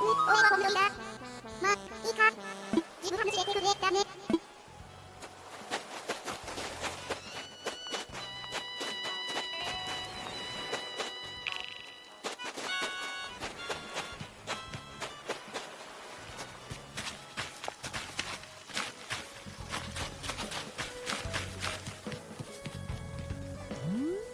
お。まあ、いいか。自分てくれたね。Mm-hmm.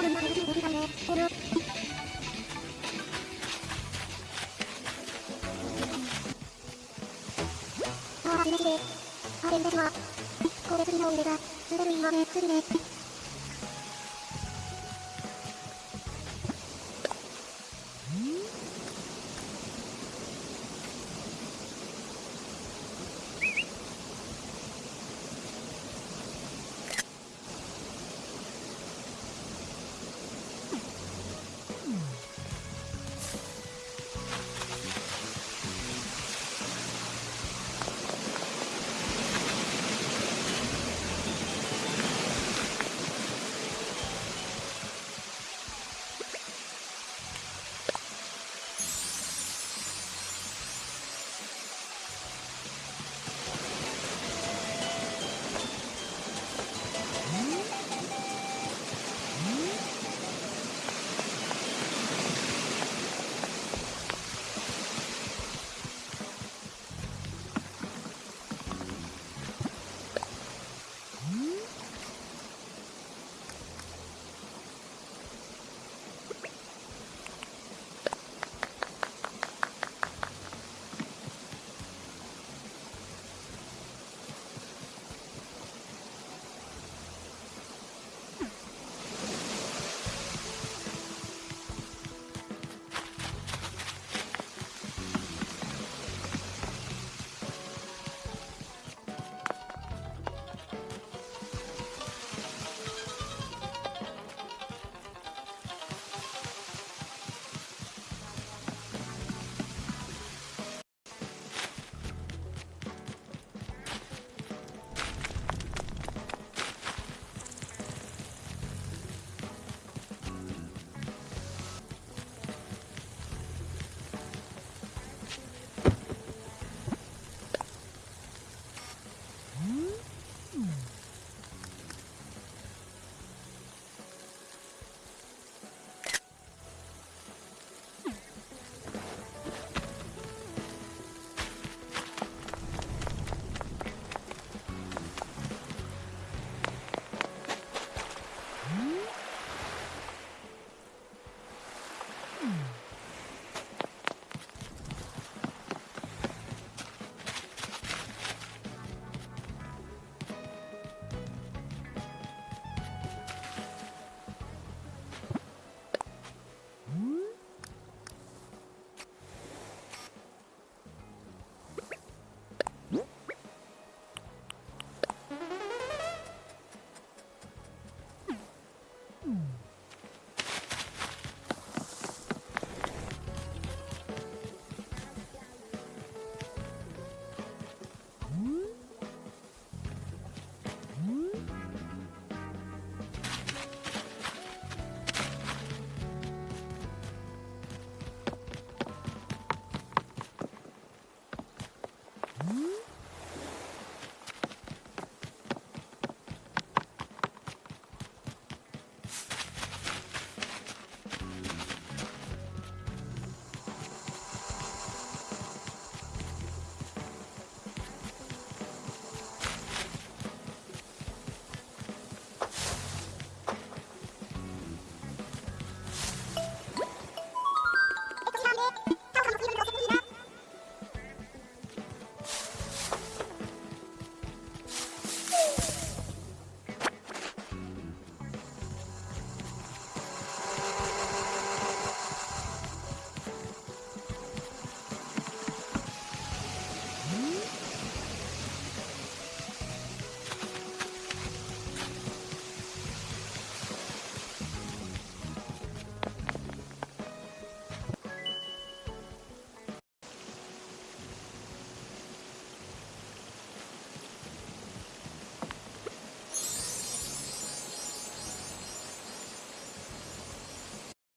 ああ、しめしで。あれですわ。これ次の腕が、滑るいわね、次ね。